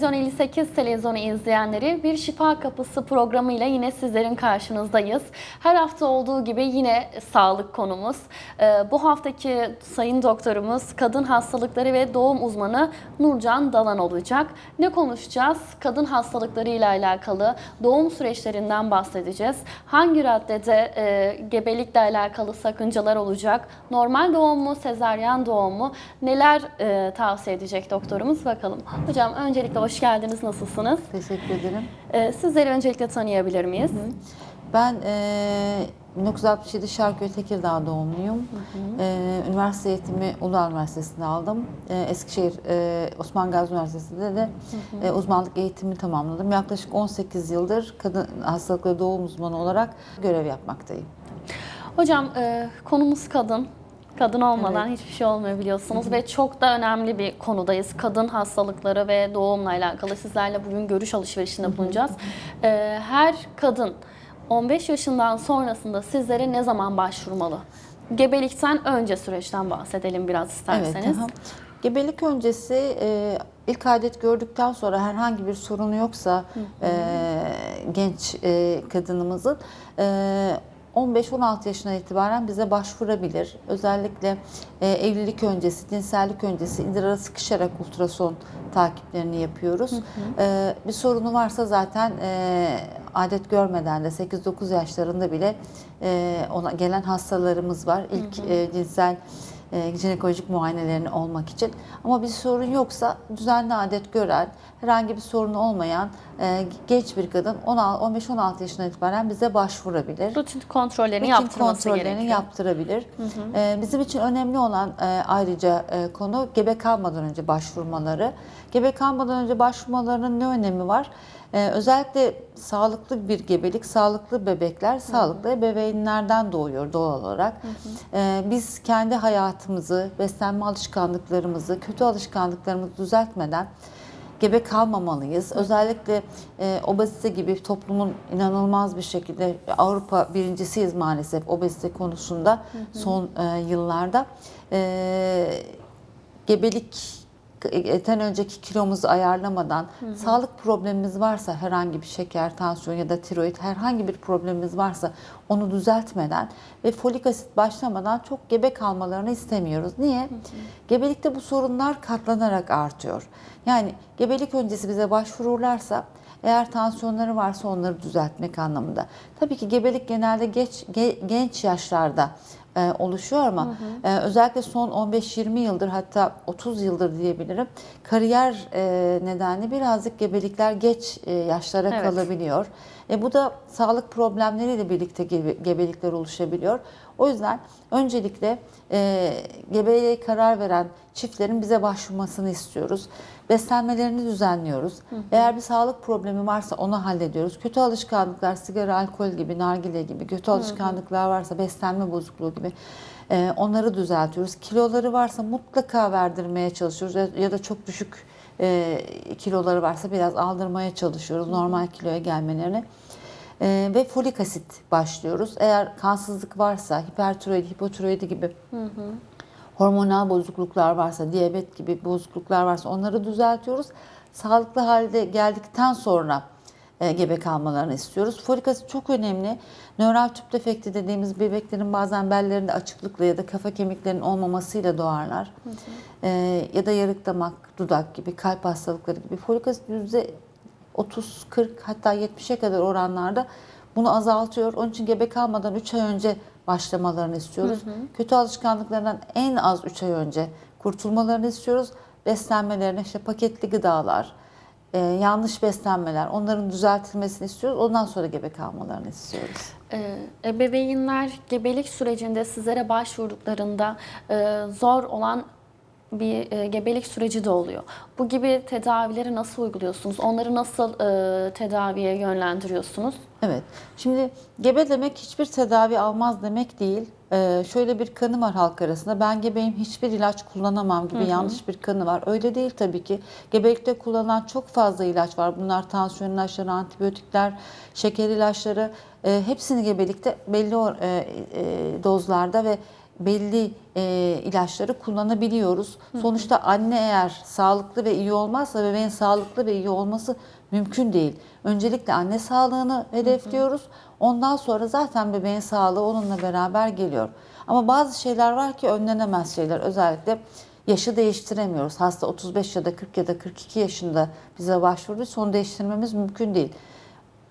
sevgili Vizyon 58 televizyonu izleyenleri bir Şifa Kapısı programıyla yine sizlerin karşınızdayız. Her hafta olduğu gibi yine sağlık konumuz. Ee, bu haftaki sayın doktorumuz kadın hastalıkları ve doğum uzmanı Nurcan Dalan olacak. Ne konuşacağız? Kadın hastalıkları ile alakalı doğum süreçlerinden bahsedeceğiz. Hangi raddede e, gebelikle alakalı sakıncalar olacak? Normal doğum mu, sezaryen doğum mu? Neler e, tavsiye edecek doktorumuz bakalım. Hocam öncelikle hoş geldiniz. Nasılsınız? Teşekkür ederim. E, sizleri öncelikle tanıyabilir miyiz? Ben e, 1967 Şarköy Tekirdağ doğumluyum. E, üniversite eğitimi Uludağ Üniversitesi'nde aldım. E, Eskişehir e, Osman Gazi Üniversitesi'nde de e, uzmanlık eğitimi tamamladım. Yaklaşık 18 yıldır kadın hastalıkları doğum uzmanı olarak görev yapmaktayım. Hocam e, konumuz kadın. Kadın olmadan hiçbir şey olmuyor biliyorsunuz ve çok da önemli bir konudayız. Kadın hastalıkları ve doğumla alakalı sizlerle bugün görüş alışverişinde bulunacağız. E, her kadın 15 yaşından sonrasında sizlere ne zaman başvurmalı? Gebelikten önce süreçten bahsedelim biraz isterseniz. aha. Gebelik öncesi e, ilk adet gördükten sonra herhangi bir sorunu yoksa e, genç e, kadınımızın e, 15-16 yaşına itibaren bize başvurabilir. Özellikle e, evlilik öncesi, cinsellik öncesi idrara sıkışarak ultrason takiplerini yapıyoruz. E, bir sorunu varsa zaten e, adet görmeden de 8-9 yaşlarında bile e, ona gelen hastalarımız var. İlk e, cinsel e, jinekolojik muayenelerini olmak için. Ama bir sorun yoksa düzenli adet gören, herhangi bir sorunu olmayan e, genç bir kadın 15-16 yaşına itibaren bize başvurabilir. Rutin kontrollerini Rutin yaptırması kontrollerini gerekiyor. yaptırabilir. E, bizim için önemli olan e, ayrıca e, konu gebe kalmadan önce başvurmaları. Gebe kalmadan önce başvurmalarının ne önemi var? E, özellikle sağlıklı bir gebelik, sağlıklı bebekler sağlıklı ebeveynlerden doğuyor doğal olarak. E, biz kendi hayatımızı, beslenme alışkanlıklarımızı, kötü alışkanlıklarımızı düzeltmeden gebe kalmamalıyız. Özellikle e, obezite gibi toplumun inanılmaz bir şekilde Avrupa birincisiyiz maalesef obezite konusunda son e, yıllarda. E, gebelik eten önceki kilomuzu ayarlamadan sağlık problemimiz varsa herhangi bir şeker, tansiyon ya da tiroid herhangi bir problemimiz varsa onu düzeltmeden ve folik asit başlamadan çok gebe kalmalarını istemiyoruz. Niye? Gebelikte bu sorunlar katlanarak artıyor. Yani gebelik öncesi bize başvururlarsa eğer tansiyonları varsa onları düzeltmek anlamında. Tabii ki gebelik genelde geç, ge- genç yaşlarda e, oluşuyor ama e, özellikle son 15-20 yıldır hatta 30 yıldır diyebilirim kariyer e, nedenli birazcık gebelikler geç e, yaşlara Evet. kalabiliyor. E, bu da sağlık problemleriyle birlikte gebe- gebelikler oluşabiliyor. O yüzden öncelikle e, gebeliğe karar veren çiftlerin bize başvurmasını istiyoruz. Beslenmelerini düzenliyoruz. Eğer bir sağlık problemi varsa onu hallediyoruz. Kötü alışkanlıklar, sigara, alkol gibi, nargile gibi kötü alışkanlıklar varsa, beslenme bozukluğu gibi e, onları düzeltiyoruz. Kiloları varsa mutlaka verdirmeye çalışıyoruz ya- ya da çok düşük e, kiloları varsa biraz aldırmaya çalışıyoruz normal kiloya gelmelerini. E, ve folik asit başlıyoruz. Eğer kansızlık varsa, hipertiroid, hipotiroidi gibi hormonal bozukluklar varsa, diyabet gibi bozukluklar varsa onları düzeltiyoruz. Sağlıklı halde geldikten sonra e, gebe kalmalarını istiyoruz. Folik asit çok önemli. Nöral tüp defekti dediğimiz bebeklerin bazen bellerinde açıklıkla ya da kafa kemiklerinin olmamasıyla doğarlar. E, ya da yarık damak, dudak gibi, kalp hastalıkları gibi. Folik asit yüzde 30, 40 hatta 70'e kadar oranlarda bunu azaltıyor. Onun için gebe kalmadan 3 ay önce başlamalarını istiyoruz. Kötü alışkanlıklarından en az 3 ay önce kurtulmalarını istiyoruz. Beslenmelerine işte paketli gıdalar, e, yanlış beslenmeler onların düzeltilmesini istiyoruz. Ondan sonra gebe kalmalarını istiyoruz. Ee, Ebeveynler gebelik sürecinde sizlere başvurduklarında e, zor olan bir e, gebelik süreci de oluyor. Bu gibi tedavileri nasıl uyguluyorsunuz? Onları nasıl e, tedaviye yönlendiriyorsunuz? Evet. Şimdi gebe demek hiçbir tedavi almaz demek değil. Ee, şöyle bir kanı var halk arasında. Ben gebeyim hiçbir ilaç kullanamam gibi yanlış bir kanı var. Öyle değil tabii ki. Gebelikte kullanılan çok fazla ilaç var. Bunlar tansiyon ilaçları, antibiyotikler, şeker ilaçları. e, hepsini gebelikte belli e, e, dozlarda ve belli e, ilaçları kullanabiliyoruz. Sonuçta anne eğer sağlıklı ve iyi olmazsa bebeğin sağlıklı ve iyi olması mümkün değil. Öncelikle anne sağlığını hedefliyoruz. Ondan sonra zaten bebeğin sağlığı onunla beraber geliyor. Ama bazı şeyler var ki önlenemez şeyler. Özellikle yaşı değiştiremiyoruz. Hasta 35 ya da 40 ya da 42 yaşında bize başvurduysa onu değiştirmemiz mümkün değil.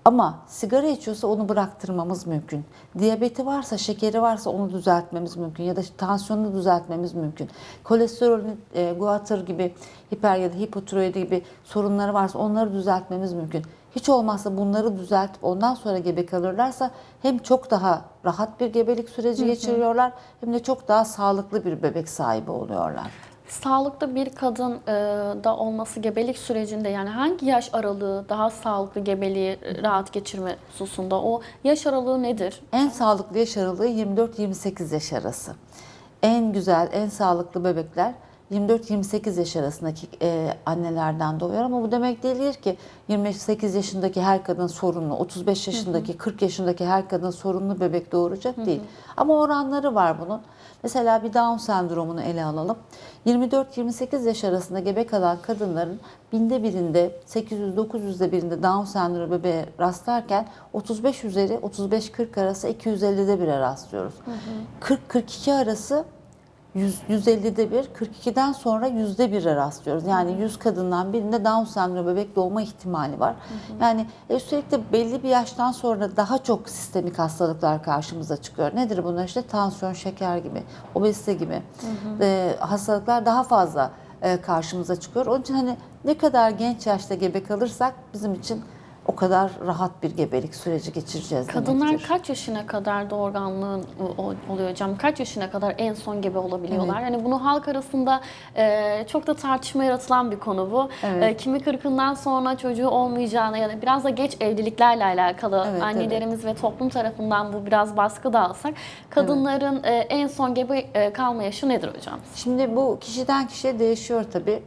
Ama sigara içiyorsa onu bıraktırmamız mümkün. Diyabeti varsa, şekeri varsa onu düzeltmemiz mümkün. Ya da tansiyonunu düzeltmemiz mümkün. Kolesterolün, e, guatr gibi, hiper ya da hipotiroidi gibi sorunları varsa onları düzeltmemiz mümkün. Hiç olmazsa bunları düzeltip ondan sonra gebe kalırlarsa hem çok daha rahat bir gebelik süreci geçiriyorlar hem de çok daha sağlıklı bir bebek sahibi oluyorlar. Sağlıklı bir kadın e, da olması gebelik sürecinde yani hangi yaş aralığı daha sağlıklı gebeliği e, rahat geçirme hususunda o yaş aralığı nedir? En sağlıklı yaş aralığı 24-28 yaş arası. En güzel, en sağlıklı bebekler 24-28 yaş arasındaki e, annelerden doğuyor ama bu demek değildir ki 28 yaşındaki her kadın sorunlu, 35 yaşındaki, 40 yaşındaki her kadın sorunlu bebek doğuracak değil. Ama oranları var bunun. Mesela bir Down sendromunu ele alalım. 24-28 yaş arasında gebe kalan kadınların binde birinde, 800-900'de birinde Down sendromu bebeğe rastlarken 35 üzeri 35-40 arası 250'de bire rastlıyoruz. 40-42 arası 100, 150'de bir, 42'den sonra yüzde bire rastlıyoruz. Yani 100 kadından birinde Down sendromu bebek doğma ihtimali var. Yani e, üstelik de belli bir yaştan sonra daha çok sistemik hastalıklar karşımıza çıkıyor. Nedir bunlar? İşte tansiyon, şeker gibi, obezite gibi e, hastalıklar daha fazla e, karşımıza çıkıyor. Onun için hani ne kadar genç yaşta gebe kalırsak bizim için o kadar rahat bir gebelik süreci geçireceğiz Kadınlar demektir. kaç yaşına kadar doğurganlığın oluyor hocam? Kaç yaşına kadar en son gebe olabiliyorlar? Yani bunu halk arasında e, çok da tartışma yaratılan bir konu bu. Evet. E, kimi kırkından sonra çocuğu olmayacağına ya da biraz da geç evliliklerle alakalı Evet, annelerimiz ve toplum tarafından bu biraz baskı da alsak kadınların e, en son gebe e, kalma yaşı nedir hocam? Şimdi bu kişiden kişiye değişiyor tabii.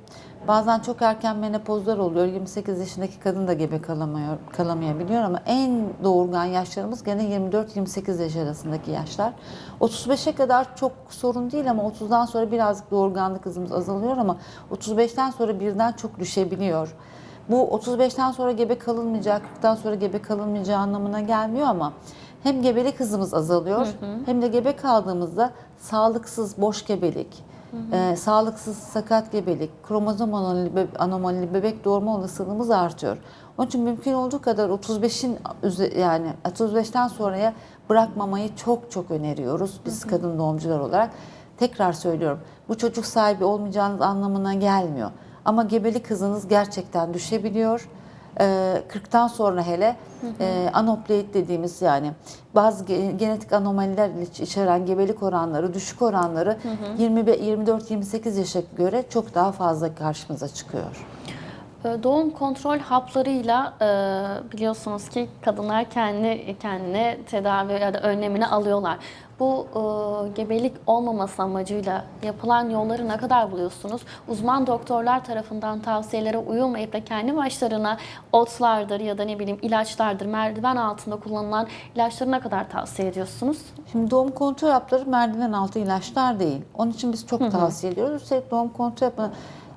Bazen çok erken menopozlar oluyor. 28 yaşındaki kadın da gebe kalamıyor, kalamayabiliyor ama en doğurgan yaşlarımız gene 24-28 yaş arasındaki yaşlar. 35'e kadar çok sorun değil ama 30'dan sonra birazcık doğurganlık hızımız azalıyor ama 35'ten sonra birden çok düşebiliyor. Bu 35'ten sonra gebe kalınmayacak, 40'tan sonra gebe kalınmayacağı anlamına gelmiyor ama hem gebelik hızımız azalıyor hem de gebe kaldığımızda sağlıksız boş gebelik, e, sağlıksız sakat gebelik, kromozom anomali, anomalili bebek doğurma olasılığımız artıyor. Onun için mümkün olduğu kadar 35'in üze- yani 35'ten sonraya bırakmamayı çok çok öneriyoruz biz kadın doğumcular olarak. Tekrar söylüyorum bu çocuk sahibi olmayacağınız anlamına gelmiyor. Ama gebelik hızınız gerçekten düşebiliyor. Ee, 40'tan sonra hele e, anoploid dediğimiz yani bazı ge- genetik anomaliler iç- içeren gebelik oranları, düşük oranları 24-28 yaşa göre çok daha fazla karşımıza çıkıyor. E, Doğum kontrol haplarıyla e, biliyorsunuz ki kadınlar kendi kendine tedavi ya da önlemini alıyorlar. Bu e, gebelik olmaması amacıyla yapılan yolları ne kadar buluyorsunuz? Uzman doktorlar tarafından tavsiyelere uyulmayıp da kendi başlarına otlardır ya da ne bileyim ilaçlardır, merdiven altında kullanılan ilaçları ne kadar tavsiye ediyorsunuz? Şimdi doğum kontrol hapları merdiven altı ilaçlar değil. Onun için biz çok tavsiye ediyoruz. Üstelik doğum kontrol hapını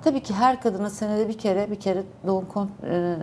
tabii ki her kadının senede bir kere bir kere doğum e,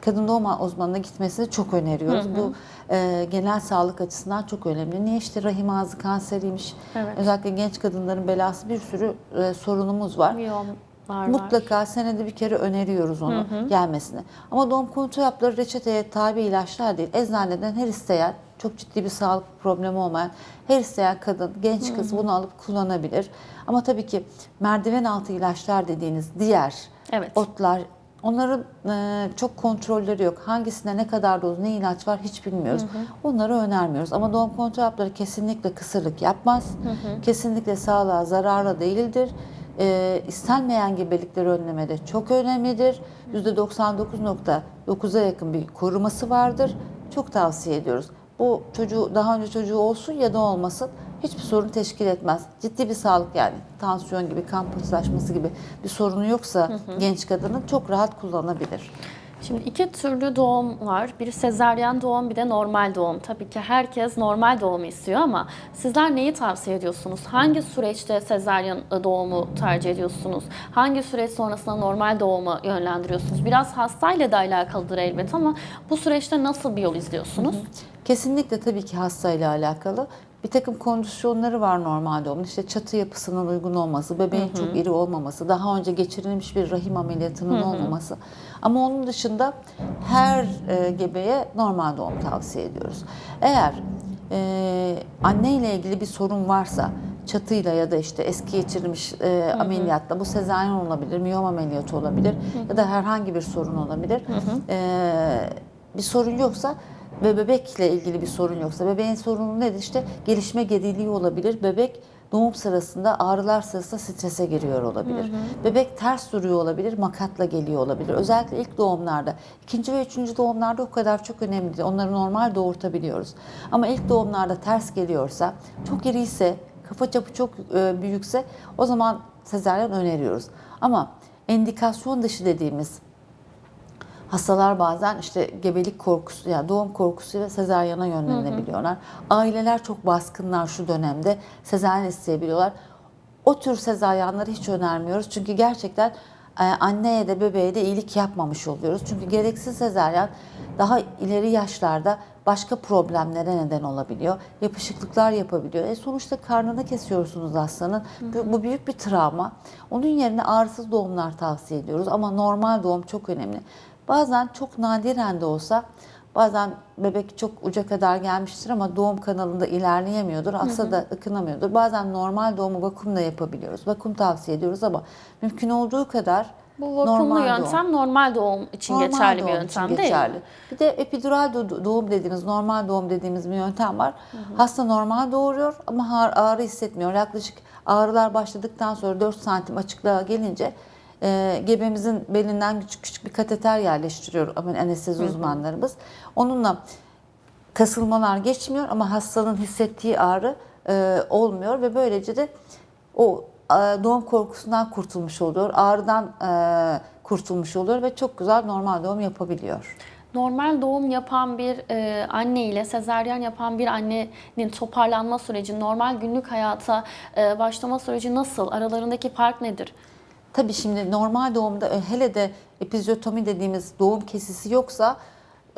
kadın doğum uzmanına gitmesini çok öneriyoruz. Bu e, genel sağlık açısından çok önemli. Niye işte rahim ağzı kanseriymiş. Evet. Özellikle genç kadınların belası bir sürü e, sorunumuz var. Miyomlar var. Mutlaka senede bir kere öneriyoruz onu gelmesini. Ama doğum kontrol hapları reçeteye tabi ilaçlar değil. Eczaneden her isteyen, çok ciddi bir sağlık problemi olmayan her isteyen kadın, genç kız bunu alıp kullanabilir. Ama tabii ki merdiven altı ilaçlar dediğiniz diğer Evet. otlar Onların e, çok kontrolleri yok. Hangisinde ne kadar doz, ne ilaç var hiç bilmiyoruz. Onları önermiyoruz. Ama doğum kontrol hapları kesinlikle kısırlık yapmaz. Kesinlikle sağlığa zararlı değildir. E, istenmeyen gebelikleri önlemede çok önemlidir. %99.9'a yakın bir koruması vardır. Çok tavsiye ediyoruz. Bu çocuğu daha önce çocuğu olsun ya da olmasın hiçbir sorun teşkil etmez. Ciddi bir sağlık yani tansiyon gibi, kan pıhtılaşması gibi bir sorunu yoksa genç kadının çok rahat kullanabilir. Şimdi iki türlü doğum var. Bir sezaryen doğum bir de normal doğum. Tabii ki herkes normal doğumu istiyor ama sizler neyi tavsiye ediyorsunuz? Hangi süreçte sezaryen doğumu tercih ediyorsunuz? Hangi süreç sonrasında normal doğumu yönlendiriyorsunuz? Biraz hastayla da alakalıdır elbet ama bu süreçte nasıl bir yol izliyorsunuz? Kesinlikle tabii ki hastayla alakalı. Bir takım kondisyonları var normal doğumun. İşte çatı yapısının uygun olması, bebeğin çok iri olmaması, daha önce geçirilmiş bir rahim ameliyatının olmaması. Ama onun dışında her e, gebeye normal doğum tavsiye ediyoruz. Eğer e, anne ile ilgili bir sorun varsa, çatıyla ya da işte eski geçirilmiş e, ameliyatla bu sezaryen olabilir, miyom ameliyatı olabilir ya da herhangi bir sorun olabilir. E, bir sorun yoksa ve bebekle ilgili bir sorun yoksa bebeğin sorunu nedir? İşte gelişme geriliği olabilir. Bebek doğum sırasında ağrılar sırasında strese giriyor olabilir. Bebek ters duruyor olabilir, makatla geliyor olabilir. Özellikle ilk doğumlarda, ikinci ve üçüncü doğumlarda o kadar çok önemli değil. Onları normal doğurtabiliyoruz. Ama ilk doğumlarda ters geliyorsa, çok iriyse, kafa çapı çok e, büyükse o zaman sezaryen öneriyoruz. Ama endikasyon dışı dediğimiz Hastalar bazen işte gebelik korkusu, yani doğum korkusuyla sezaryana yönlenebiliyorlar. Aileler çok baskınlar şu dönemde. Sezaryen isteyebiliyorlar. O tür sezaryenleri hiç önermiyoruz. Çünkü gerçekten e, anneye de bebeğe de iyilik yapmamış oluyoruz. Çünkü gereksiz sezaryen daha ileri yaşlarda başka problemlere neden olabiliyor. Yapışıklıklar yapabiliyor. E sonuçta karnını kesiyorsunuz hastanın. Bu, bu büyük bir travma. Onun yerine ağrısız doğumlar tavsiye ediyoruz. Ama normal doğum çok önemli. Bazen çok nadiren de olsa bazen bebek çok uca kadar gelmiştir ama doğum kanalında ilerleyemiyordur. Hasta da ıkınamıyordur. Bazen normal doğumu vakumla yapabiliyoruz. Vakum tavsiye ediyoruz ama mümkün olduğu kadar Bu vakumlu normal yöntem doğum. normal doğum için Normal geçerli bir doğum yöntem için değil geçerli. mi? Bir de epidural do- doğum dediğimiz, normal doğum dediğimiz bir yöntem var. Hasta normal doğuruyor ama ağrı hissetmiyor. Yaklaşık ağrılar başladıktan sonra 4 santim açıklığa gelince e, gebemizin belinden küçük küçük bir kateter yerleştiriyor anestezi uzmanlarımız. Onunla kasılmalar geçmiyor ama hastanın hissettiği ağrı e, olmuyor ve böylece de o e, doğum korkusundan kurtulmuş oluyor, ağrıdan e, kurtulmuş oluyor ve çok güzel normal doğum yapabiliyor. Normal doğum yapan bir e, anne ile sezaryen yapan bir annenin toparlanma süreci, normal günlük hayata e, başlama süreci nasıl? Aralarındaki fark nedir? Tabii şimdi normal doğumda e, hele de epizyotomi dediğimiz doğum kesisi yoksa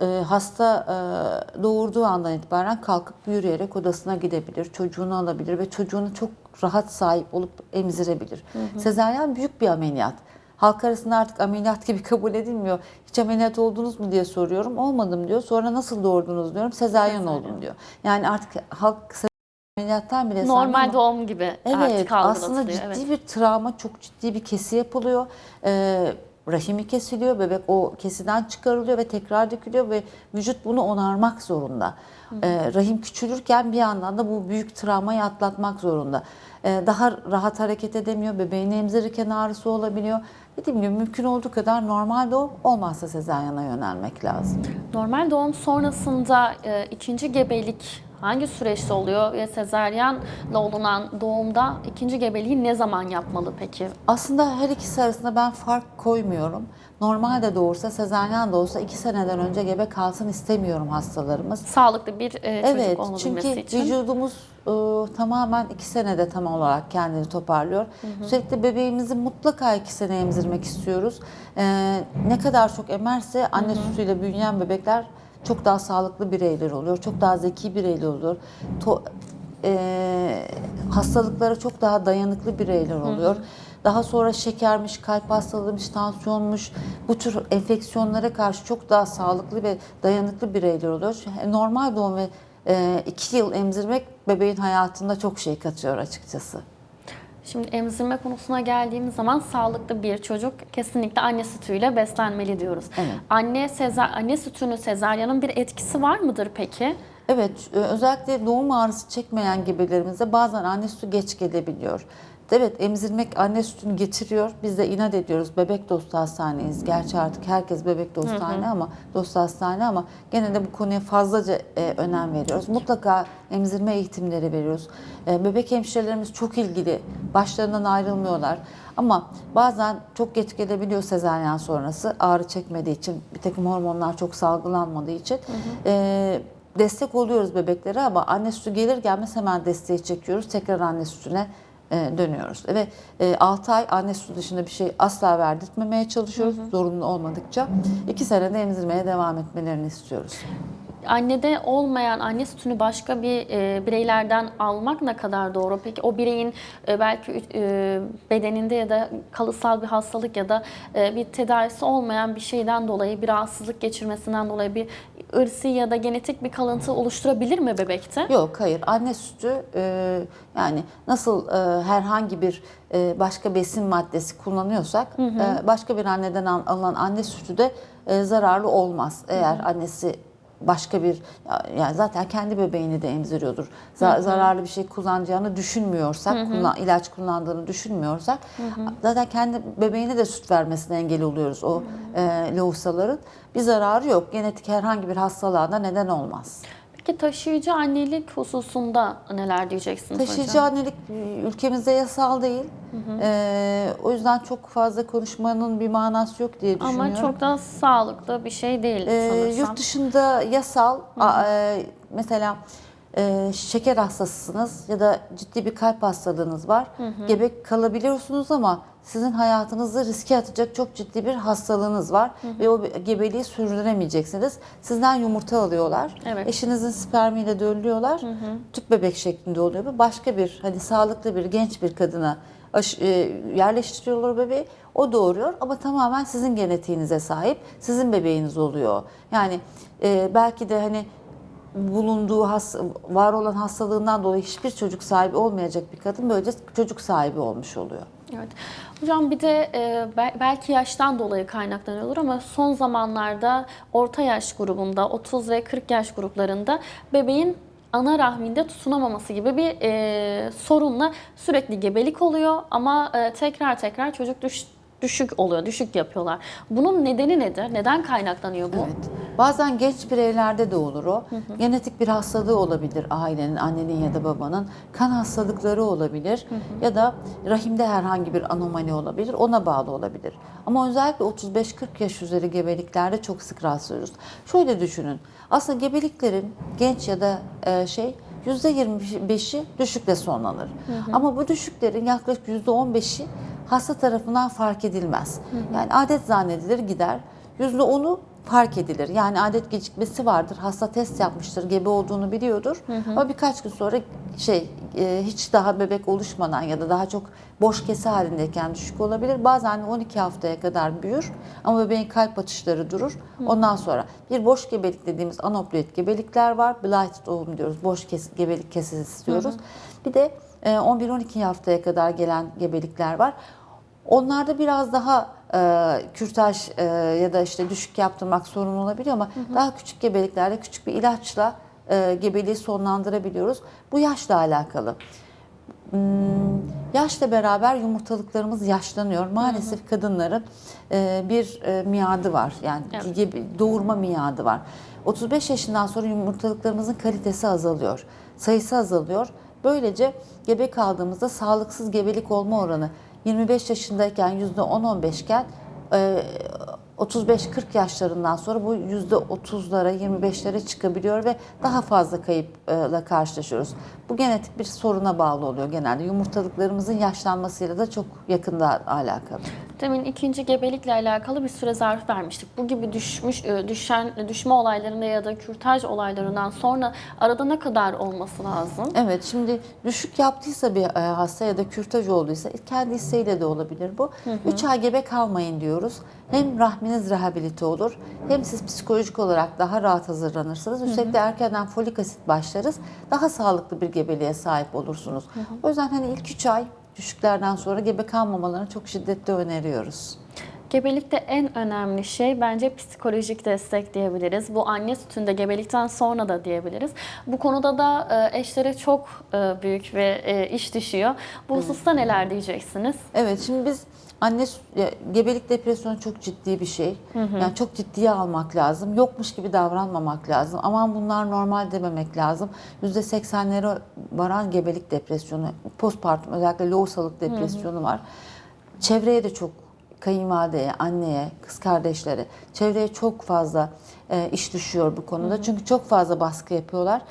e, hasta e, doğurduğu andan itibaren kalkıp yürüyerek odasına gidebilir, çocuğunu alabilir ve çocuğunu çok rahat sahip olup emzirebilir. Sezaryen büyük bir ameliyat. Halk arasında artık ameliyat gibi kabul edilmiyor. Hiç ameliyat oldunuz mu diye soruyorum. Olmadım diyor. Sonra nasıl doğurdunuz diyorum. Sezaryen. oldum diyor. Yani artık halk ameliyattan bile Normal ama- doğum gibi Evet artık aslında ciddi Evet. bir travma, çok ciddi bir kesi yapılıyor. Ee, rahimi kesiliyor, bebek o kesiden çıkarılıyor ve tekrar dökülüyor ve vücut bunu onarmak zorunda. Ee, rahim küçülürken bir yandan da bu büyük travmayı atlatmak zorunda. Ee, daha rahat hareket edemiyor, bebeğini emzirirken ağrısı olabiliyor. Dediğim gibi mümkün olduğu kadar normal doğum olmazsa sezaryana yönelmek lazım. Normal doğum sonrasında e, ikinci gebelik hangi süreçte oluyor ve sezaryenle olunan doğumda ikinci gebeliği ne zaman yapmalı peki? Aslında her ikisi arasında ben fark koymuyorum. Normal de doğursa, sezaryen de olsa iki seneden önce gebe kalsın istemiyorum hastalarımız. Sağlıklı bir e, çocuk Evet, olabilmesi çünkü için. vücudumuz e, tamamen iki senede tam olarak kendini toparlıyor. Sürekli bebeğimizi mutlaka iki sene emzirmek istiyoruz. E, ne kadar çok emerse anne sütüyle büyüyen bebekler çok daha sağlıklı bireyler oluyor. Çok daha zeki bireyler oluyor. To- e, hastalıklara çok daha dayanıklı bireyler oluyor. Daha sonra şekermiş, kalp hastalığıymış, tansiyonmuş bu tür enfeksiyonlara karşı çok daha sağlıklı ve dayanıklı bireyler oluyor. Çünkü Normal doğum ve e, iki yıl emzirmek bebeğin hayatında çok şey katıyor açıkçası. Şimdi emzirme konusuna geldiğimiz zaman sağlıklı bir çocuk kesinlikle anne sütüyle beslenmeli diyoruz. Evet. Anne sezar anne sütünün sezaryanın bir etkisi var mıdır peki? Evet, özellikle doğum ağrısı çekmeyen gebelerimizde bazen anne sütü geç gelebiliyor. Evet emzirmek anne sütünü getiriyor. Biz de inat ediyoruz. Bebek dostu hastaneyiz. Gerçi artık herkes bebek dostu hastane ama dostu hastane ama gene de bu konuya fazlaca e, önem veriyoruz. Mutlaka emzirme eğitimleri veriyoruz. E, bebek hemşirelerimiz çok ilgili. Başlarından ayrılmıyorlar. Ama bazen çok geç gelebiliyor sezaryen sonrası ağrı çekmediği için bir takım hormonlar çok salgılanmadığı için. E, destek oluyoruz bebeklere ama anne sütü gelir gelmez hemen desteği çekiyoruz. Tekrar anne sütüne dönüyoruz. Ve e, 6 ay anne sütü dışında bir şey asla verdirtmemeye çalışıyoruz zorunlu olmadıkça. 2 senede emzirmeye devam etmelerini istiyoruz. Annede olmayan anne sütünü başka bir e, bireylerden almak ne kadar doğru? Peki o bireyin e, belki e, bedeninde ya da kalıtsal bir hastalık ya da e, bir tedavisi olmayan bir şeyden dolayı bir rahatsızlık geçirmesinden dolayı bir ırsi ya da genetik bir kalıntı oluşturabilir mi bebekte? Yok hayır anne sütü e, yani nasıl e, herhangi bir e, başka besin maddesi kullanıyorsak e, başka bir anneden al- alınan anne sütü de e, zararlı olmaz. Eğer annesi başka bir yani zaten kendi bebeğini de emziriyordur. Za- Zararlı bir şey kullanacağını düşünmüyorsak, kullan- ilaç kullandığını düşünmüyorsak zaten kendi bebeğine de süt vermesine engel oluyoruz o e, lohusaların. Bir zararı yok. Genetik herhangi bir hastalığa da neden olmaz. Peki taşıyıcı annelik hususunda neler diyeceksiniz Taşıyıcı hocam? annelik ülkemizde yasal değil. Ee, o yüzden çok fazla konuşmanın bir manası yok diye düşünüyorum. Ama çok da sağlıklı bir şey değil Ee, sanırsam. yurt dışında yasal a- e, mesela e, şeker hastasısınız ya da ciddi bir kalp hastalığınız var. Gebe kalabiliyorsunuz ama sizin hayatınızı riske atacak çok ciddi bir hastalığınız var ve o gebeliği sürdüremeyeceksiniz. Sizden yumurta alıyorlar. Evet. Eşinizin spermiyle döllüyorlar. Tüp bebek şeklinde oluyor. Bu başka bir hani sağlıklı bir genç bir kadına e, yerleştiriyorlar bebeği. O doğuruyor ama tamamen sizin genetiğinize sahip. Sizin bebeğiniz oluyor. Yani e, belki de hani bulunduğu has, var olan hastalığından dolayı hiçbir çocuk sahibi olmayacak bir kadın böylece çocuk sahibi olmuş oluyor. Evet. Hocam bir de e, bel- belki yaştan dolayı kaynaklanıyordur ama son zamanlarda orta yaş grubunda 30 ve 40 yaş gruplarında bebeğin ana rahminde tutunamaması gibi bir e, sorunla sürekli gebelik oluyor ama e, tekrar tekrar çocuk düş- düşük oluyor, düşük yapıyorlar. Bunun nedeni nedir? Neden kaynaklanıyor bu? Evet. Bazen genç bireylerde de olur o. Genetik bir hastalığı olabilir ailenin, annenin ya da babanın. Kan hastalıkları olabilir ya da rahimde herhangi bir anomali olabilir. Ona bağlı olabilir. Ama özellikle 35-40 yaş üzeri gebeliklerde çok sık rastlıyoruz. Şöyle düşünün. Aslında gebeliklerin genç ya da e, şey %25'i düşükle sonlanır. Ama bu düşüklerin yaklaşık %15'i hasta tarafından fark edilmez. Yani adet zannedilir gider. %10'u fark edilir. Yani adet gecikmesi vardır. Hasta test yapmıştır, gebe olduğunu biliyordur. Ama birkaç gün sonra şey e, hiç daha bebek oluşmadan ya da daha çok boş kese halindeyken düşük olabilir. Bazen 12 haftaya kadar büyür ama bebeğin kalp atışları durur. Ondan sonra bir boş gebelik dediğimiz anoploid gebelikler var. Blighted doğum diyoruz. Boş kes, gebelik kesesi diyoruz. Bir de e, 11-12 haftaya kadar gelen gebelikler var. Onlarda biraz daha e, kürtaj e, ya da işte düşük yaptırmak sorun olabiliyor ama daha küçük gebeliklerde küçük bir ilaçla e, gebeliği sonlandırabiliyoruz. Bu yaşla alakalı. Hmm, yaşla beraber yumurtalıklarımız yaşlanıyor. Maalesef kadınların e, bir e, miadı var. Yani Evet. gebe- doğurma miadı var. 35 yaşından sonra yumurtalıklarımızın kalitesi azalıyor. Sayısı azalıyor. Böylece gebe kaldığımızda sağlıksız gebelik olma oranı 25 yaşındayken %10-15 iken e, 35-40 yaşlarından sonra bu %30'lara 25'lere çıkabiliyor ve daha fazla kayıpla karşılaşıyoruz. Bu genetik bir soruna bağlı oluyor genelde. Yumurtalıklarımızın yaşlanmasıyla da çok yakında alakalı. Demin ikinci gebelikle alakalı bir süre zarfı vermiştik. Bu gibi düşmüş e, düşen düşme olaylarında ya da kürtaj olaylarından sonra arada ne kadar olması lazım? Evet şimdi düşük yaptıysa bir e, hasta ya da kürtaj olduysa kendi isteğiyle de olabilir bu. 3 ay gebe kalmayın diyoruz. Hem rahminiz rehabilite olur hem siz psikolojik olarak daha rahat hazırlanırsınız. Üstelik de erkenden folik asit başlarız. Daha sağlıklı bir gebeliğe sahip olursunuz. O yüzden hani ilk 3 ay düşüklerden sonra gebe kalmamalarını çok şiddetle öneriyoruz. Gebelikte en önemli şey bence psikolojik destek diyebiliriz. Bu anne sütünde gebelikten sonra da diyebiliriz. Bu konuda da e, eşlere çok e, büyük ve e, iş düşüyor. Bu hususta neler diyeceksiniz? Evet şimdi biz anne gebelik depresyonu çok ciddi bir şey. Yani çok ciddiye almak lazım. Yokmuş gibi davranmamak lazım. Aman bunlar normal dememek lazım. %80'lere varan gebelik depresyonu, postpartum özellikle lohusalık depresyonu var. Çevreye de çok kayınvalideye, anneye, kız kardeşlere, çevreye çok fazla e, iş düşüyor bu konuda. Çünkü çok fazla baskı yapıyorlar.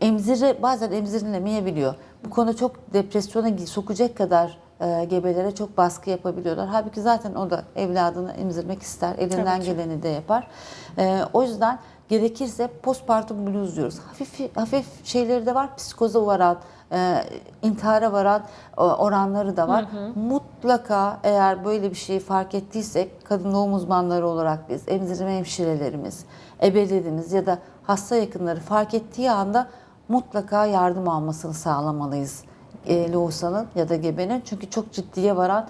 Emzire bazen emzirilemeyebiliyor. Bu konu çok depresyona sokacak kadar e, gebelere çok baskı yapabiliyorlar. Halbuki zaten o da evladını emzirmek ister. Elinden geleni de yapar. E, o yüzden gerekirse postpartum blues diyoruz. Hafif hafif şeyleri de var. Psikoza varan, e, intihara varan e, oranları da var. Mutlaka eğer böyle bir şeyi fark ettiysek kadın doğum uzmanları olarak biz, emzirme hemşirelerimiz, ebelerimiz ya da hasta yakınları fark ettiği anda mutlaka yardım almasını sağlamalıyız e, lohusanın ya da gebenin. Çünkü çok ciddiye varan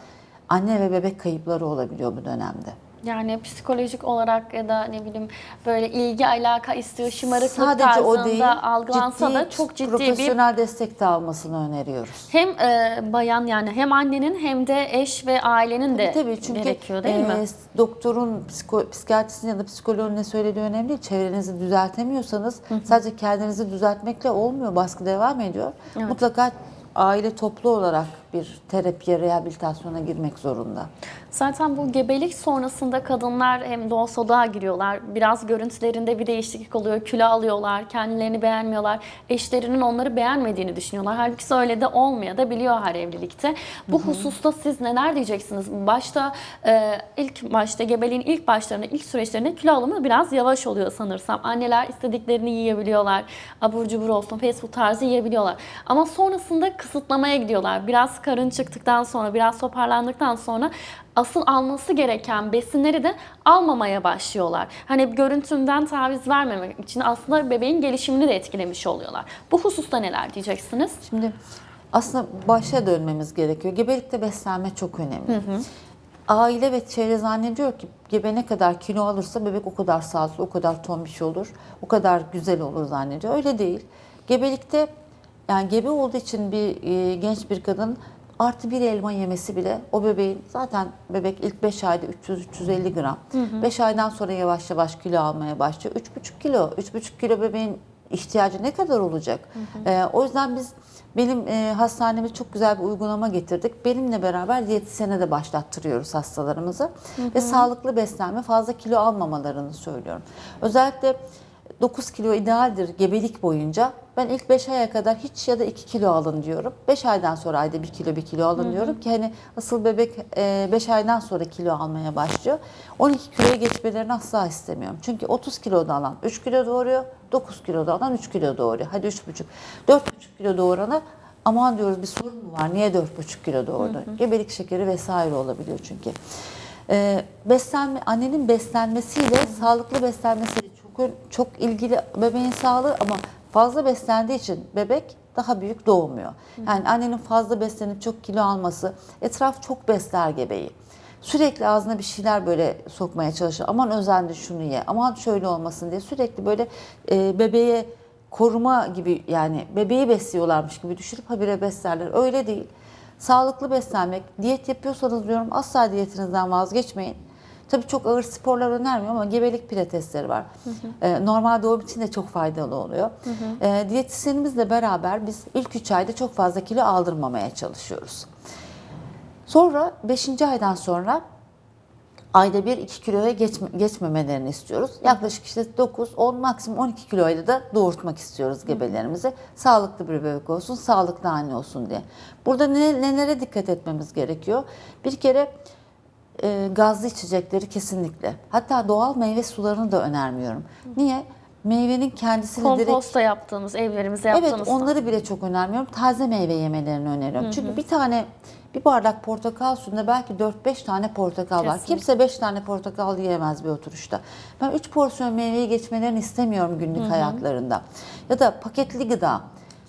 anne ve bebek kayıpları olabiliyor bu dönemde. Yani psikolojik olarak ya da ne bileyim böyle ilgi alaka istiyor şımarıklık Sadece o değil, tarzında algılansa ciddi, da çok ciddi bir profesyonel destek de almasını öneriyoruz. hem e, bayan yani hem annenin hem de eş ve ailenin de Tabii çünkü gerekiyor değil mi? e, doktorun, psiko, psikiyatristin ya da psikoloğun ne söylediği önemli değil. Çevrenizi düzeltemiyorsanız sadece kendinizi düzeltmekle olmuyor. Baskı devam ediyor. Evet. Mutlaka aile toplu olarak bir terapiye, rehabilitasyona girmek zorunda. Zaten bu gebelik sonrasında kadınlar hem doğal giriyorlar. Biraz görüntülerinde bir değişiklik oluyor. Kilo alıyorlar, kendilerini beğenmiyorlar. Eşlerinin onları beğenmediğini düşünüyorlar. Halbuki öyle de olmaya da biliyor her evlilikte. Bu hususta siz neler diyeceksiniz? Başta e, ilk başta gebeliğin ilk başlarında, ilk süreçlerinde kilo alımı biraz yavaş oluyor sanırsam. Anneler istediklerini yiyebiliyorlar. Abur cubur olsun, fast food tarzı yiyebiliyorlar. Ama sonrasında kısıtlamaya gidiyorlar. Biraz karın çıktıktan sonra, biraz toparlandıktan sonra asıl alması gereken besinleri de almamaya başlıyorlar. Hani görüntümden taviz vermemek için aslında bebeğin gelişimini de etkilemiş oluyorlar. Bu hususta neler diyeceksiniz? Şimdi aslında başa dönmemiz gerekiyor. Gebelikte beslenme çok önemli. Aile ve çevre zannediyor ki gebe ne kadar kilo alırsa bebek o kadar sağlıklı, o kadar tombiş olur, o kadar güzel olur zannediyor. Öyle değil. Gebelikte yani gebe olduğu için bir e, genç bir kadın artı bir elma yemesi bile o bebeğin zaten bebek ilk 5 ayda 300-350 gram. 5 aydan sonra yavaş yavaş kilo almaya başlıyor. 3,5 kilo. 3,5 kilo bebeğin ihtiyacı ne kadar olacak? Ee, o yüzden biz benim e, hastanemiz çok güzel bir uygulama getirdik. Benimle beraber diyetisyene de başlattırıyoruz hastalarımızı. Ve sağlıklı beslenme, fazla kilo almamalarını söylüyorum. Özellikle 9 kilo idealdir gebelik boyunca. Ben ilk 5 aya kadar hiç ya da 2 kilo alın diyorum. 5 aydan sonra ayda 1 kilo 1 kilo alın diyorum ki hani asıl bebek 5 aydan sonra kilo almaya başlıyor. 12 kiloya geçmelerini asla istemiyorum. Çünkü 30 kiloda alan 3 kilo doğuruyor, 9 kiloda alan 3 kilo doğuruyor. Hadi 3,5. 4,5 kilo doğurana aman diyoruz bir sorun mu var? Niye 4,5 kilo doğurdu? Gebelik şekeri vesaire olabiliyor çünkü. Ee, beslenme, annenin beslenmesiyle, sağlıklı beslenmesiyle çok çok ilgili bebeğin sağlığı ama fazla beslendiği için bebek daha büyük doğmuyor. Yani annenin fazla beslenip çok kilo alması, etraf çok besler gebeği. Sürekli ağzına bir şeyler böyle sokmaya çalışır. Aman özendi şunu ye, aman şöyle olmasın diye sürekli böyle e, bebeğe koruma gibi yani bebeği besliyorlarmış gibi düşünüp habire beslerler. Öyle değil. Sağlıklı beslenmek, diyet yapıyorsanız diyorum asla diyetinizden vazgeçmeyin. Tabii çok ağır sporlar önermiyorum ama gebelik pilatesleri var. Ee, normal doğum için de çok faydalı oluyor. Ee, diyetisyenimizle beraber biz ilk 3 ayda çok fazla kilo aldırmamaya çalışıyoruz. Sonra 5. aydan sonra ayda bir 2 kiloya geçme, geçmemelerini istiyoruz. Yaklaşık işte 9, 10 maksimum 12 kiloyla da doğurtmak istiyoruz gebelerimizi. Sağlıklı bir bebek olsun, sağlıklı anne olsun diye. Burada ne, nelere dikkat etmemiz gerekiyor? Bir kere e, gazlı içecekleri kesinlikle. Hatta doğal meyve sularını da önermiyorum. Niye? Meyvenin kendisini direkt Komposta yaptığımız, evlerimize Evet yaptığımız. onları bile çok önermiyorum. Taze meyve yemelerini öneriyorum. Çünkü bir tane bir bardak portakal suyunda belki 4-5 tane portakal var. Kesinlikle. Kimse 5 tane portakal yiyemez bir oturuşta. Ben 3 porsiyon meyveyi geçmelerini istemiyorum günlük hayatlarında. Ya da paketli gıda.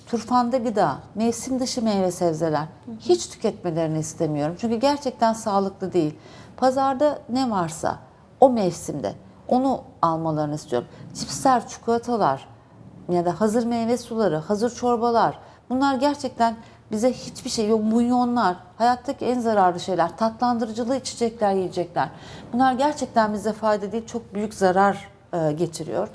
Turfanda gıda, mevsim dışı meyve sebzeler hiç tüketmelerini istemiyorum. Çünkü gerçekten sağlıklı değil. Pazarda ne varsa o mevsimde onu almalarını istiyorum. Cipsler, çikolatalar ya da hazır meyve suları, hazır çorbalar bunlar gerçekten bize hiçbir şey yok. Bunyonlar, hayattaki en zararlı şeyler, tatlandırıcılı içecekler, yiyecekler. Bunlar gerçekten bize fayda değil, çok büyük zarar e, getiriyor.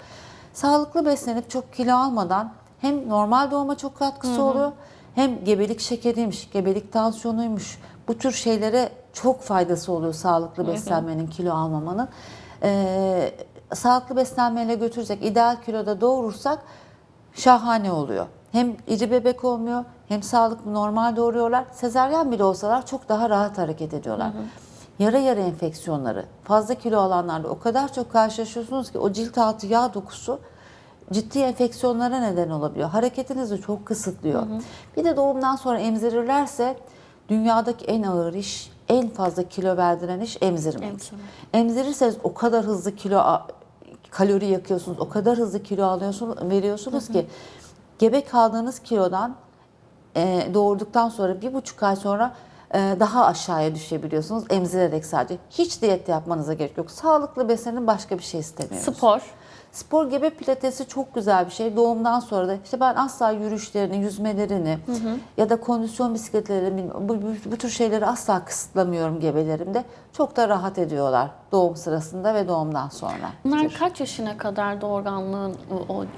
Sağlıklı beslenip çok kilo almadan hem normal doğuma çok katkısı oluyor hem gebelik şekeriymiş, gebelik tansiyonuymuş. Bu tür şeylere çok faydası oluyor sağlıklı beslenmenin, kilo almamanın. Ee, sağlıklı beslenmeyle götürecek, ideal kiloda doğurursak şahane oluyor. Hem iri bebek olmuyor, hem sağlıklı normal doğuruyorlar. Sezaryen bile olsalar çok daha rahat hareket ediyorlar. Yara yara enfeksiyonları, fazla kilo alanlarda o kadar çok karşılaşıyorsunuz ki o cilt altı yağ dokusu ciddi enfeksiyonlara neden olabiliyor. Hareketinizi çok kısıtlıyor. Bir de doğumdan sonra emzirirlerse dünyadaki en ağır iş, en fazla kilo verdiren iş emzirmek. Emzirmek. Emzirirseniz o kadar hızlı kilo kalori yakıyorsunuz, o kadar hızlı kilo alıyorsunuz, veriyorsunuz ki gebe kaldığınız kilodan e, doğurduktan sonra bir buçuk ay sonra e, daha aşağıya düşebiliyorsunuz emzirerek sadece. Hiç diyet yapmanıza gerek yok. Sağlıklı beslenin başka bir şey istemiyoruz. Spor. Spor gebe pilatesi çok güzel bir şey. Doğumdan sonra da işte ben asla yürüyüşlerini, yüzmelerini ya da kondisyon bisikletlerini bu, bu, bu tür şeyleri asla kısıtlamıyorum gebelerimde. Çok da rahat ediyorlar doğum sırasında ve doğumdan sonra. Bunlar kaç yaşına kadar doğurganlığın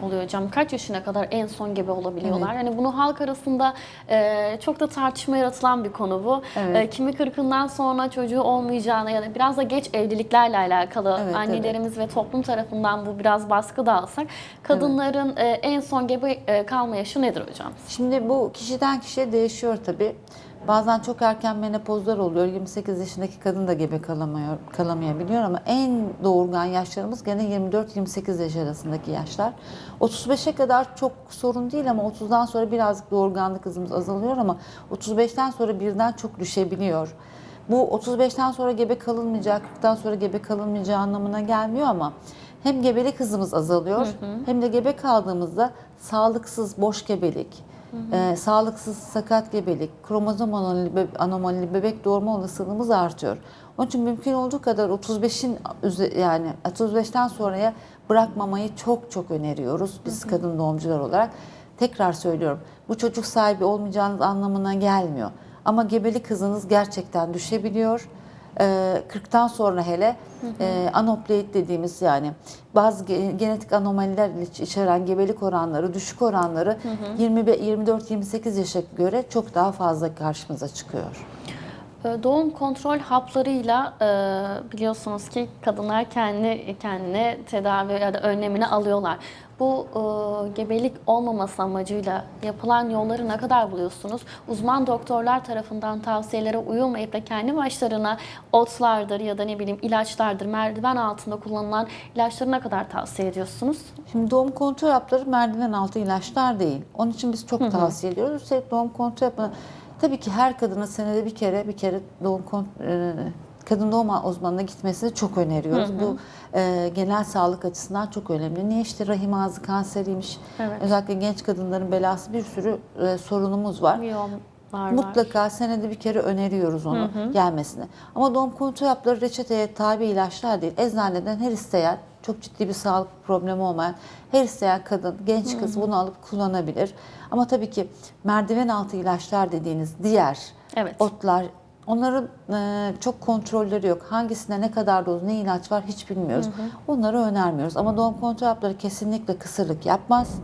oluyor hocam? Kaç yaşına kadar en son gebe olabiliyorlar? Yani bunu halk arasında e, çok da tartışma yaratılan bir konu bu. Evet. E, kimi kırkından sonra çocuğu olmayacağına ya da biraz da geç evliliklerle alakalı Evet, annelerimiz ve toplum tarafından bu biraz baskı da alsak kadınların e, en son gebe e, kalma yaşı nedir hocam? Şimdi bu kişiden kişiye değişiyor tabii. Bazen çok erken menopozlar oluyor. 28 yaşındaki kadın da gebe kalamıyor, kalamayabiliyor ama en doğurgan yaşlarımız gene 24-28 yaş arasındaki yaşlar. 35'e kadar çok sorun değil ama 30'dan sonra birazcık doğurganlık hızımız azalıyor ama 35'ten sonra birden çok düşebiliyor. Bu 35'ten sonra gebe kalınmayacak, 40'tan sonra gebe kalınmayacağı anlamına gelmiyor ama hem gebelik hızımız azalıyor hem de gebe kaldığımızda sağlıksız boş gebelik, e, sağlıksız sakat gebelik, kromozom anomali, be- anomalili bebek doğurma olasılığımız artıyor. Onun için mümkün olduğu kadar 35'in üze- yani 35'ten sonraya bırakmamayı çok çok öneriyoruz biz kadın doğumcular olarak. Tekrar söylüyorum bu çocuk sahibi olmayacağınız anlamına gelmiyor. Ama gebelik hızınız gerçekten düşebiliyor. Ee, 40'tan sonra hele e, anoploid dediğimiz yani bazı ge- genetik anomaliler iç- içeren gebelik oranları, düşük oranları 24-28 yaşa göre çok daha fazla karşımıza çıkıyor. E, Doğum kontrol haplarıyla e, biliyorsunuz ki kadınlar kendi kendine tedavi ya da önlemini alıyorlar. Bu e, gebelik olmaması amacıyla yapılan yolları ne kadar buluyorsunuz? Uzman doktorlar tarafından tavsiyelere uyulmayıp da kendi başlarına otlardır ya da ne bileyim ilaçlardır, merdiven altında kullanılan ilaçları ne kadar tavsiye ediyorsunuz? Şimdi doğum kontrol hapları merdiven altı ilaçlar değil. Onun için biz çok tavsiye ediyoruz. Üstelik doğum kontrol hapı tabii ki her kadının senede bir kere bir kere doğum kon- e, kadın doğum uzmanına gitmesini çok öneriyoruz. Bu e, genel sağlık açısından çok önemli. Niye işte rahim ağzı kanseriymiş. Evet. Özellikle genç kadınların belası bir sürü e, sorunumuz var. Miyomlar var. Mutlaka senede bir kere öneriyoruz onu gelmesini. Ama doğum kontrol hapları reçeteye tabi ilaçlar değil. Eczaneden her isteyen, çok ciddi bir sağlık problemi olmayan her isteyen kadın, genç kız bunu alıp kullanabilir. Ama tabii ki merdiven altı ilaçlar dediğiniz diğer Evet. otlar onların e, çok kontrolleri yok. Hangisinde ne kadar doz, ne ilaç var hiç bilmiyoruz. Onları önermiyoruz. Ama doğum kontrol hapları kesinlikle kısırlık yapmaz.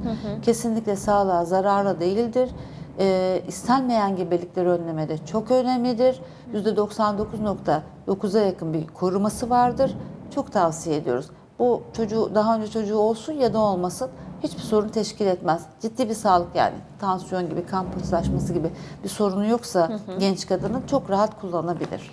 Kesinlikle sağlığa zararlı değildir. E, istenmeyen gebelikleri önlemede çok önemlidir. %99.9'a yakın bir koruması vardır. Çok tavsiye ediyoruz. Bu çocuğu daha önce çocuğu olsun ya da olmasın hiçbir sorun teşkil etmez. Ciddi bir sağlık yani tansiyon gibi, kan pıhtılaşması gibi bir sorunu yoksa genç kadının çok rahat kullanabilir.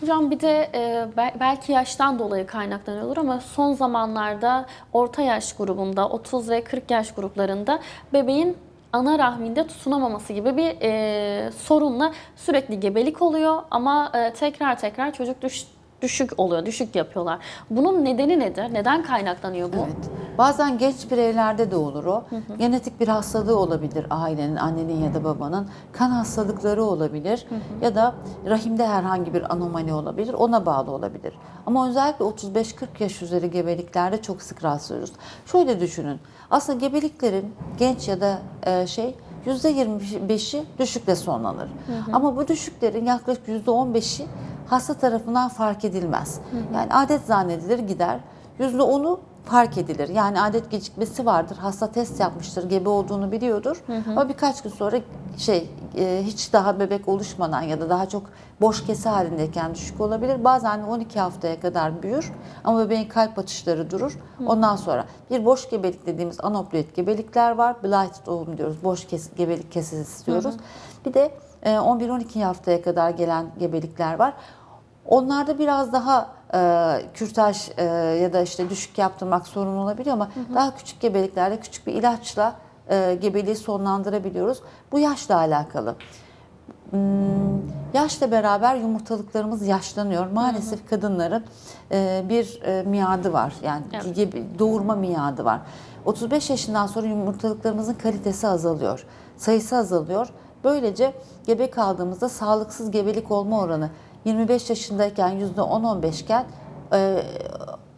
Hocam bir de e, bel- belki yaştan dolayı kaynaklanıyordur ama son zamanlarda orta yaş grubunda 30 ve 40 yaş gruplarında bebeğin ana rahminde tutunamaması gibi bir e, sorunla sürekli gebelik oluyor ama e, tekrar tekrar çocuk düş düşük oluyor, düşük yapıyorlar. Bunun nedeni nedir? Neden kaynaklanıyor bu? Evet. Bazen genç bireylerde de olur o. Genetik bir hastalığı olabilir ailenin, annenin ya da babanın. Kan hastalıkları olabilir ya da rahimde herhangi bir anomali olabilir. Ona bağlı olabilir. Ama özellikle 35-40 yaş üzeri gebeliklerde çok sık rastlıyoruz. Şöyle düşünün. Aslında gebeliklerin genç ya da e, şey %25'i düşükle sonlanır. Ama bu düşüklerin yaklaşık %15'i hasta tarafından fark edilmez. Yani adet zannedilir gider. %10'u fark edilir. Yani adet gecikmesi vardır. Hasta test yapmıştır, gebe olduğunu biliyordur. Ama birkaç gün sonra şey e, hiç daha bebek oluşmadan ya da daha çok boş kese halindeyken düşük olabilir. Bazen 12 haftaya kadar büyür ama bebeğin kalp atışları durur. Ondan sonra bir boş gebelik dediğimiz anoploid gebelikler var. Blight doğum diyoruz. Boş kes, gebelik kesesi diyoruz. Bir de e, 11-12 haftaya kadar gelen gebelikler var. Onlarda biraz daha e, kürtaj e, ya da işte düşük yaptırmak sorun olabiliyor ama daha küçük gebeliklerde küçük bir ilaçla e, gebeliği sonlandırabiliyoruz. Bu yaşla alakalı. Hmm, yaşla beraber yumurtalıklarımız yaşlanıyor. Maalesef kadınların e, bir e, miadı var. Yani Evet. gebe- doğurma miadı var. 35 yaşından sonra yumurtalıklarımızın kalitesi azalıyor. Sayısı azalıyor. Böylece gebe kaldığımızda sağlıksız gebelik olma oranı 25 yaşındayken %10-15 iken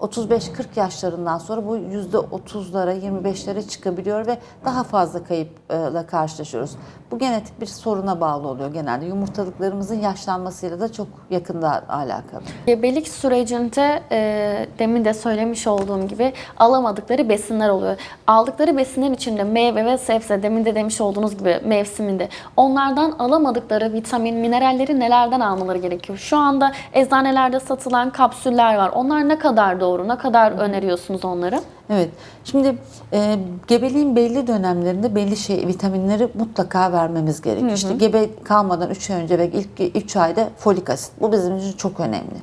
35-40 yaşlarından sonra bu %30'lara 25'lere çıkabiliyor ve daha fazla kayıpla karşılaşıyoruz. Bu genetik bir soruna bağlı oluyor genelde. Yumurtalıklarımızın yaşlanmasıyla da çok yakında alakalı. Gebelik sürecinde e, demin de söylemiş olduğum gibi alamadıkları besinler oluyor. Aldıkları besinler içinde meyve ve sebze demin de demiş olduğunuz gibi mevsiminde onlardan alamadıkları vitamin, mineralleri nelerden almaları gerekiyor? Şu anda eczanelerde satılan kapsüller var. Onlar ne kadar doğru? Ne kadar öneriyorsunuz onları? Evet. Şimdi e, gebeliğin belli dönemlerinde belli şey vitaminleri mutlaka vermemiz gerekiyor. İşte gebe kalmadan 3 ay önce ve ilk 3 ayda folik asit. Bu bizim için çok önemli.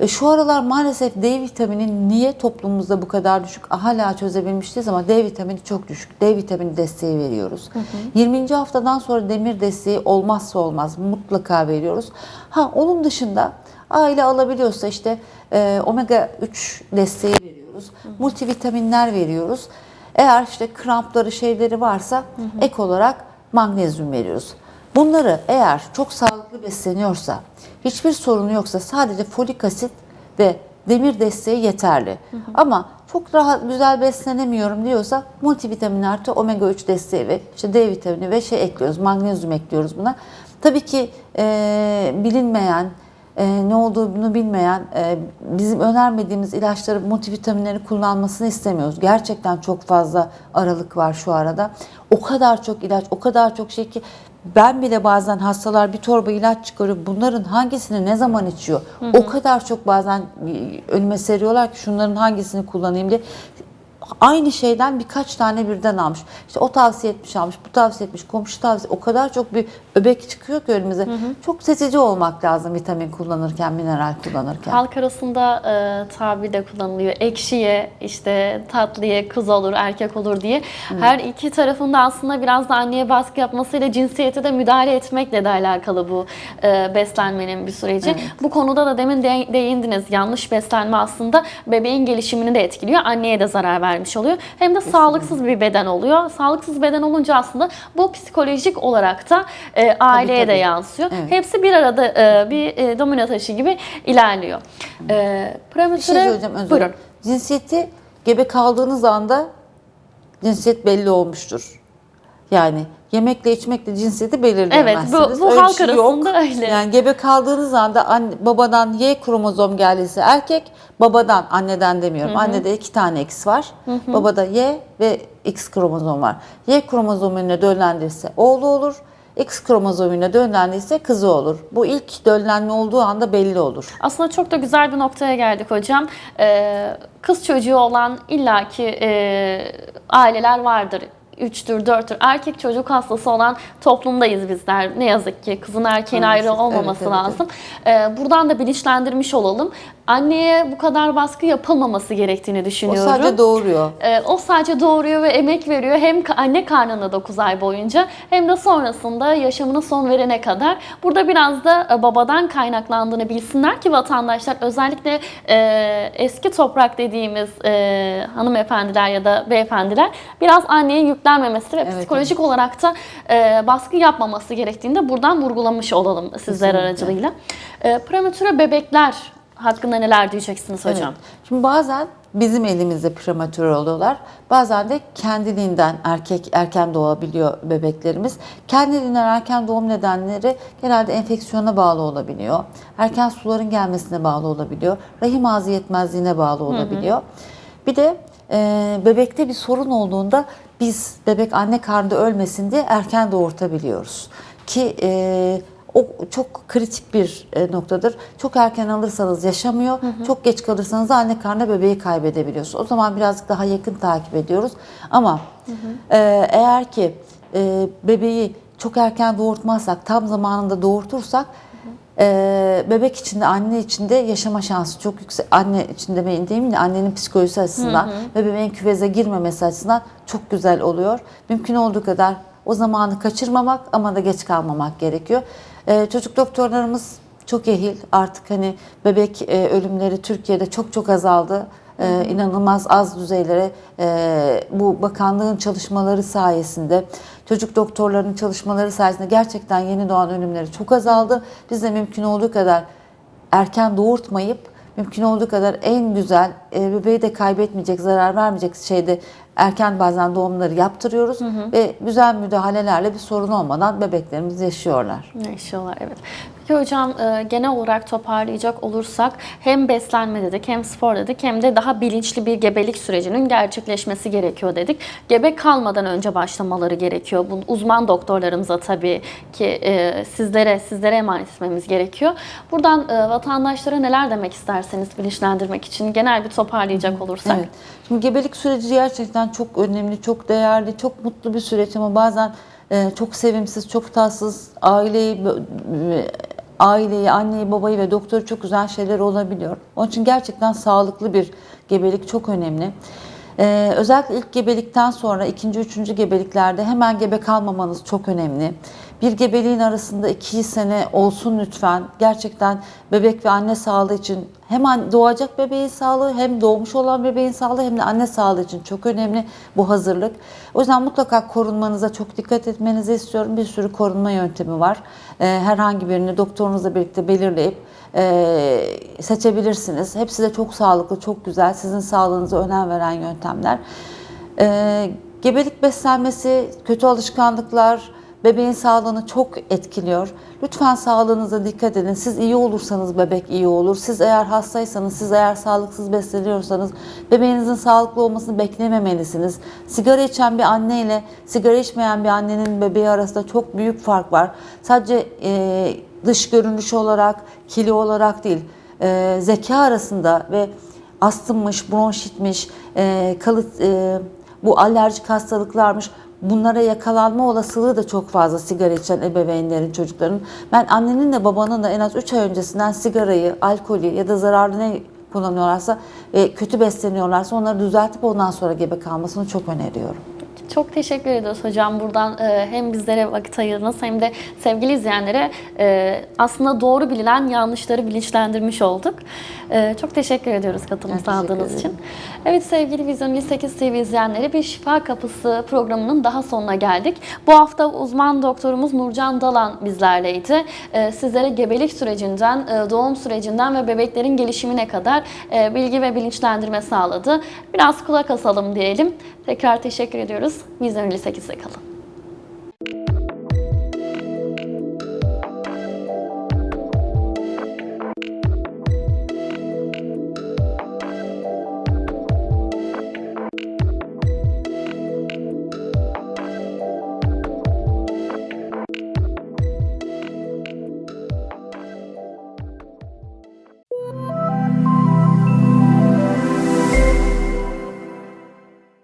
E, şu aralar maalesef D vitamini niye toplumumuzda bu kadar düşük hala çözebilmiş değiliz ama D vitamini çok düşük. D vitamini desteği veriyoruz. 20. haftadan sonra demir desteği olmazsa olmaz mutlaka veriyoruz. Ha onun dışında aile alabiliyorsa işte e, omega 3 desteği veriyoruz. Multivitaminler veriyoruz. Eğer işte krampları şeyleri varsa ek olarak magnezyum veriyoruz. Bunları eğer çok sağlıklı besleniyorsa, hiçbir sorunu yoksa sadece folik asit ve demir desteği yeterli. Ama çok rahat güzel beslenemiyorum diyorsa multivitamin artı omega 3 desteği ve işte D vitamini ve şey ekliyoruz, magnezyum ekliyoruz buna. Tabii ki e, bilinmeyen e, ne olduğunu bilmeyen, e, bizim önermediğimiz ilaçları, multivitaminleri kullanmasını istemiyoruz. Gerçekten çok fazla aralık var şu arada. O kadar çok ilaç, o kadar çok şey ki ben bile bazen hastalar bir torba ilaç çıkarıyor. Bunların hangisini ne zaman içiyor? O kadar çok bazen önüme seriyorlar ki şunların hangisini kullanayım diye aynı şeyden birkaç tane birden almış. İşte o tavsiye etmiş almış, bu tavsiye etmiş, komşu tavsiye. O kadar çok bir öbek çıkıyor ki önümüze. Çok seçici olmak lazım vitamin kullanırken, mineral kullanırken. Halk arasında e, tabir de kullanılıyor. Ekşiye, işte tatlıya kız olur, erkek olur diye. Her iki tarafında aslında biraz da anneye baskı yapmasıyla cinsiyete de müdahale etmekle de alakalı bu e, beslenmenin bir süreci. Bu konuda da demin de- değindiniz. Yanlış beslenme aslında bebeğin gelişimini de etkiliyor. Anneye de zarar vermiş oluyor. Hem de sağlıksız bir beden oluyor. Sağlıksız beden olunca aslında bu psikolojik olarak da e, aileye de tabii. yansıyor. Evet. Hepsi bir arada e, bir e, domino taşı gibi ilerliyor. E, Bir prematüre, şey söyleyeceğim özür buyurun. Cinsiyeti gebe kaldığınız anda cinsiyet belli olmuştur. Yani yemekle içmekle cinsiyeti belirleyemezsiniz. Evet, bu- bu Öyle halk şey arasında öyle. Yani gebe kaldığınız anda anne, babadan Y kromozom geldiyse erkek, babadan anneden demiyorum. Annede iki tane X var. Babada Y ve X kromozom var. Y kromozomuna döllendirirse oğlu olur. X kromozomuna döllendiyse kızı olur. Bu ilk döllenme olduğu anda belli olur. Aslında çok da güzel bir noktaya geldik hocam. E, kız çocuğu olan illaki e, aileler vardır. 3'tür, 4'tür. Erkek çocuk hastası olan toplumdayız bizler. Ne yazık ki kızın erkeğin ayrı Maalesef. olmaması Evet, evet, lazım. E, buradan da bilinçlendirmiş olalım. anneye bu kadar baskı yapılmaması gerektiğini O düşünüyorum. sadece doğuruyor. Ee, o sadece doğuruyor ve emek veriyor hem anne karnında 9 ay boyunca hem de sonrasında yaşamına son verene kadar. Burada biraz da e, babadan kaynaklandığını bilsinler ki vatandaşlar özellikle e, eski toprak dediğimiz e, hanımefendiler ya da beyefendiler biraz anneye yüklenmemesi ve Evet, psikolojik olarak da e, baskı yapmaması gerektiğini de buradan vurgulamış olalım sizler Kesinlikle. aracılığıyla. E, prematüre bebekler hakkında neler diyeceksiniz hocam? Evet. Şimdi bazen bizim elimizde prematür oluyorlar. Bazen de kendiliğinden erkek erken doğabiliyor bebeklerimiz. Kendiliğinden erken doğum nedenleri genelde enfeksiyona bağlı olabiliyor. Erken suların gelmesine bağlı olabiliyor. Rahim ağzı yetmezliğine bağlı olabiliyor. Bir de e, bebekte bir sorun olduğunda biz bebek anne karnında ölmesin diye erken doğurtabiliyoruz. Ki e, o çok kritik bir e, noktadır. Çok erken alırsanız yaşamıyor, çok geç kalırsanız da anne karnına bebeği kaybedebiliyorsunuz. O zaman birazcık daha yakın takip ediyoruz. Ama e, eğer ki e, bebeği çok erken doğurtmazsak, tam zamanında doğurtursak e, bebek içinde, anne içinde yaşama şansı çok yüksek. Anne için demeyin değil mi? Annenin psikolojisi açısından ve bebeğin küveze girmemesi açısından çok güzel oluyor. Mümkün olduğu kadar o zamanı kaçırmamak ama da geç kalmamak gerekiyor. Ee, çocuk doktorlarımız çok ehil. Artık hani bebek e, ölümleri Türkiye'de çok çok azaldı. Ee, inanılmaz az düzeylere e, bu bakanlığın çalışmaları sayesinde çocuk doktorlarının çalışmaları sayesinde gerçekten yeni doğan ölümleri çok azaldı. Biz de mümkün olduğu kadar erken doğurtmayıp mümkün olduğu kadar en güzel e, bebeği de kaybetmeyecek, zarar vermeyecek şeyde erken bazen doğumları yaptırıyoruz ve güzel müdahalelerle bir sorun olmadan bebeklerimiz yaşıyorlar. Yaşıyorlar evet. Peki hocam e, genel olarak toparlayacak olursak hem beslenme dedik hem spor dedik hem de daha bilinçli bir gebelik sürecinin gerçekleşmesi gerekiyor dedik. Gebe kalmadan önce başlamaları gerekiyor. Bu uzman doktorlarımıza tabii ki e, sizlere sizlere emanet etmemiz gerekiyor. Buradan e, vatandaşlara neler demek isterseniz bilinçlendirmek için genel bir toparlayacak olursak. Evet. Şimdi gebelik süreci gerçekten çok önemli, çok değerli, çok mutlu bir süreç ama bazen çok sevimsiz, çok tatsız aileyi aileyi, anneyi, babayı ve doktoru çok güzel şeyler olabiliyor. Onun için gerçekten sağlıklı bir gebelik çok önemli. Ee, özellikle ilk gebelikten sonra ikinci, üçüncü gebeliklerde hemen gebe kalmamanız çok önemli. Bir gebeliğin arasında iki sene olsun lütfen. Gerçekten bebek ve anne sağlığı için hem doğacak bebeğin sağlığı hem doğmuş olan bebeğin sağlığı hem de anne sağlığı için çok önemli bu hazırlık. O yüzden mutlaka korunmanıza çok dikkat etmenizi istiyorum. Bir sürü korunma yöntemi var. Ee, herhangi birini doktorunuzla birlikte belirleyip e, seçebilirsiniz. Hepsi de çok sağlıklı, çok güzel. Sizin sağlığınıza önem veren yöntemler. Ee, gebelik beslenmesi, kötü alışkanlıklar bebeğin sağlığını çok etkiliyor. Lütfen sağlığınıza dikkat edin. Siz iyi olursanız bebek iyi olur. Siz eğer hastaysanız, siz eğer sağlıksız besleniyorsanız bebeğinizin sağlıklı olmasını beklememelisiniz. Sigara içen bir anne ile sigara içmeyen bir annenin bebeği arasında çok büyük fark var. Sadece e, dış görünüş olarak, kilo olarak değil, e, zeka arasında ve astımmış, bronşitmiş, e, kalıt, e, bu alerjik hastalıklarmış. Bunlara yakalanma olasılığı da çok fazla sigara içen ebeveynlerin, çocukların. Ben annenin de babanın da en az 3 ay öncesinden sigarayı, alkolü ya da zararlı ne kullanıyorlarsa ve kötü besleniyorlarsa onları düzeltip ondan sonra gebe kalmasını çok öneriyorum. Çok teşekkür ediyoruz hocam. Buradan e, hem bizlere vakit ayırdınız hem de sevgili izleyenlere e, aslında doğru bilinen yanlışları bilinçlendirmiş olduk. E, çok teşekkür ediyoruz katılım teşekkür sağladığınız için. Evet sevgili Vizyon 58 TV izleyenleri bir Şifa Kapısı programının daha sonuna geldik. Bu hafta uzman doktorumuz Nurcan Dalan bizlerleydi. E, sizlere gebelik sürecinden, e, doğum sürecinden ve bebeklerin gelişimine kadar e, bilgi ve bilinçlendirme sağladı. Biraz kulak asalım diyelim. Tekrar teşekkür ediyoruz. Vizyon 58'de kalın.